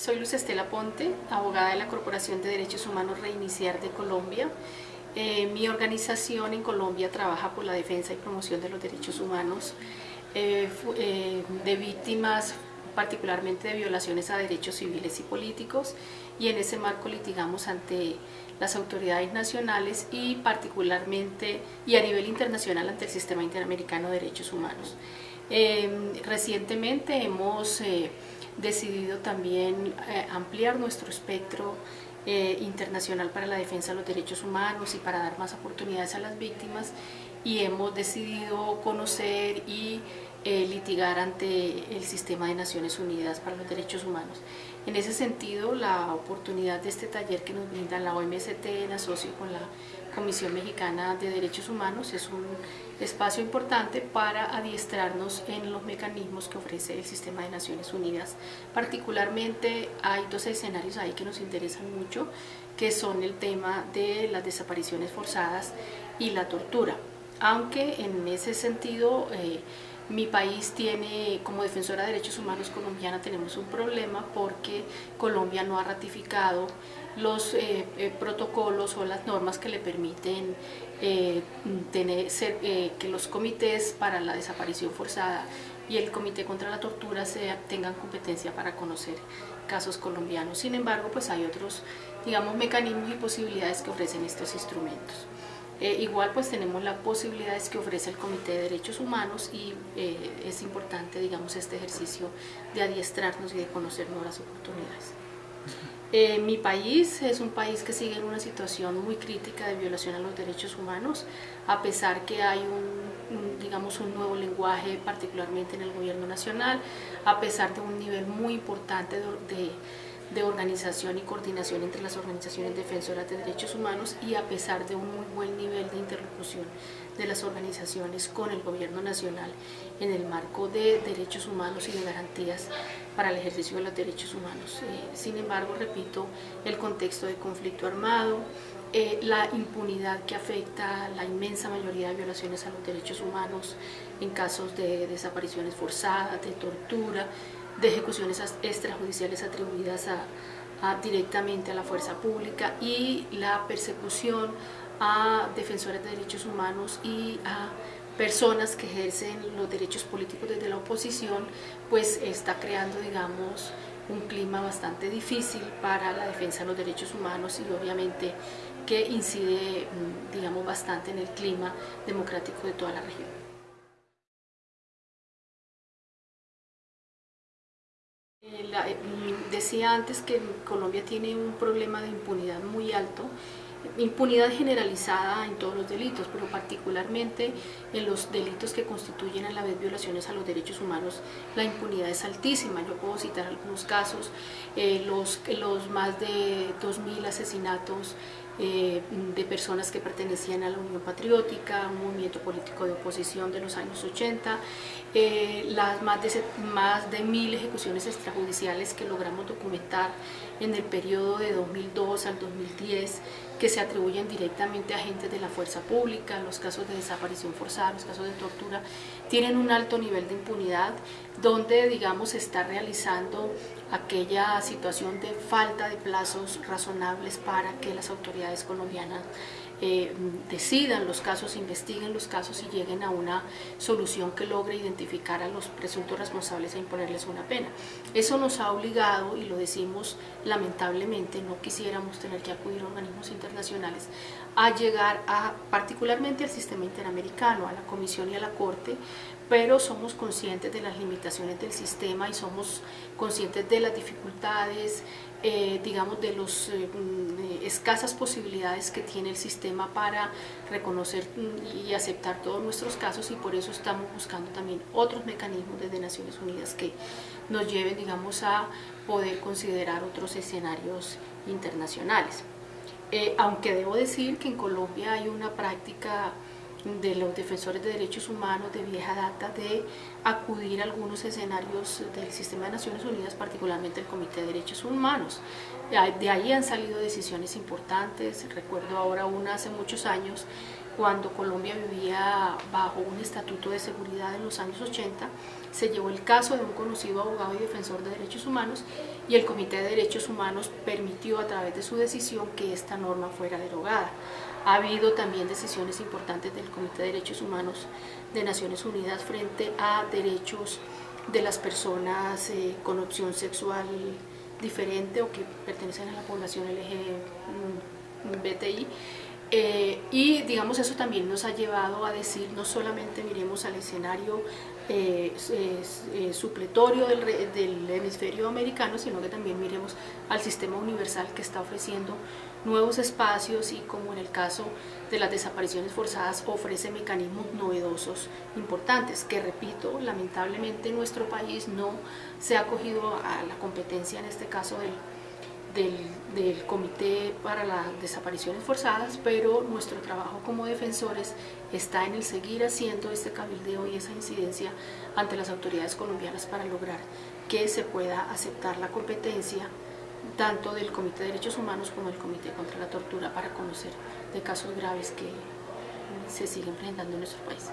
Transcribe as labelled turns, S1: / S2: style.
S1: Soy Luz Estela Ponte, abogada de la Corporación de Derechos Humanos Reiniciar de Colombia. Eh, mi organización en Colombia trabaja por la defensa y promoción de los derechos humanos eh, eh, de víctimas particularmente de violaciones a derechos civiles y políticos y en ese marco litigamos ante las autoridades nacionales y particularmente y a nivel internacional ante el Sistema Interamericano de Derechos Humanos. recientemente hemos decidido también eh, ampliar nuestro espectro eh, internacional para la defensa de los derechos humanos y para dar más oportunidades a las víctimas y hemos decidido conocer y eh, litigar ante el sistema de Naciones Unidas para los Derechos Humanos. En ese sentido, la oportunidad de este taller que nos brinda la OMST en asocio con la Comisión Mexicana de Derechos Humanos es un espacio importante para adiestrarnos en los mecanismos que ofrece el sistema de Naciones Unidas. Particularmente hay dos escenarios ahí que nos interesan mucho, que son el tema de las desapariciones forzadas y la tortura. Aunque en ese sentido eh, mi país tiene, como defensora de derechos humanos colombiana, tenemos un problema porque Colombia no ha ratificado los eh, eh, protocolos o las normas que le permiten eh, tener, ser, que los comités para la desaparición forzada y el comité contra la tortura se, tengan competencia para conocer casos colombianos. Sin embargo, pues hay otros, digamos, mecanismos y posibilidades que ofrecen estos instrumentos. Eh, igual pues tenemos las posibilidades que ofrece el Comité de Derechos Humanos y eh, es importante digamos este ejercicio de adiestrarnos y de conocer nuevas oportunidades. Eh, mi país es un país que sigue en una situación muy crítica de violación a los derechos humanos, a pesar que hay un, digamos, un nuevo lenguaje, particularmente en el gobierno nacional, a pesar de un nivel muy importante de de organización y coordinación entre las organizaciones defensoras de derechos humanos y a pesar de un muy buen nivel de interlocución de las organizaciones con el gobierno nacional en el marco de derechos humanos y de garantías para el ejercicio de los derechos humanos. Eh, sin embargo, repito, el contexto de conflicto armado, eh, la impunidad que afecta la inmensa mayoría de violaciones a los derechos humanos en casos de desapariciones forzadas, de tortura, de ejecuciones extrajudiciales atribuidas directamente a la fuerza pública y la persecución a defensores de derechos humanos y a personas que ejercen los derechos políticos desde la oposición, pues está creando, digamos, un clima bastante difícil para la defensa de los derechos humanos y obviamente que incide, mm, digamos, bastante en el clima democrático de toda la región. Decía antes que Colombia tiene un problema de impunidad muy alto, impunidad generalizada en todos los delitos, pero particularmente en los delitos que constituyen a la vez violaciones a los derechos humanos, la impunidad es altísima. Yo puedo citar algunos casos, eh, los, los más de 2.000 asesinatos eh, de personas que pertenecían a la Unión Patriótica, un movimiento político de oposición de los años 80, eh, las más de, más de mil ejecuciones extrajudiciales que logramos documentar en el periodo de 2002 al 2010 que se atribuyen directamente a agentes de la fuerza pública, los casos de desaparición forzada, los casos de tortura, tienen un alto nivel de impunidad donde digamos se está realizando aquella situación de falta de plazos razonables para que las autoridades colombianas eh, decidan los casos, investiguen los casos y lleguen a una solución que logre identificar a los presuntos responsables e imponerles una pena. Eso nos ha obligado, y lo decimos lamentablemente, no quisiéramos tener que acudir a organismos internacionales, a llegar a, particularmente al sistema interamericano, a la Comisión y a la Corte, pero somos conscientes de las limitaciones del sistema y somos conscientes de las dificultades, eh, digamos, de las eh, mm, escasas posibilidades que tiene el sistema para reconocer mm, y aceptar todos nuestros casos y por eso estamos buscando también otros mecanismos desde Naciones Unidas que nos lleven, digamos, a poder considerar otros escenarios internacionales. Eh, aunque debo decir que en Colombia hay una práctica de los defensores de derechos humanos de vieja data de acudir a algunos escenarios del sistema de Naciones Unidas, particularmente el Comité de Derechos Humanos. De ahí han salido decisiones importantes, recuerdo ahora una hace muchos años, cuando Colombia vivía bajo un estatuto de seguridad en los años 80, se llevó el caso de un conocido abogado y defensor de derechos humanos y el Comité de Derechos Humanos permitió a través de su decisión que esta norma fuera derogada. Ha habido también decisiones importantes del Comité de Derechos Humanos de Naciones Unidas frente a derechos de las personas eh, con opción sexual diferente o que pertenecen a la población LGBTI eh, y digamos eso también nos ha llevado a decir no solamente miremos al escenario eh, eh, supletorio del, del, hemisferio americano, sino que también miremos al sistema universal que está ofreciendo nuevos espacios y como en el caso de las desapariciones forzadas ofrece mecanismos novedosos importantes que repito, lamentablemente nuestro país no se ha acogido a la competencia en este caso del del, Comité para las Desapariciones Forzadas, pero nuestro trabajo como defensores está en el seguir haciendo este cabildeo y esa incidencia ante las autoridades colombianas para lograr que se pueda aceptar la competencia tanto del Comité de Derechos Humanos como del Comité contra la Tortura para conocer de casos graves que se siguen presentando en nuestro país.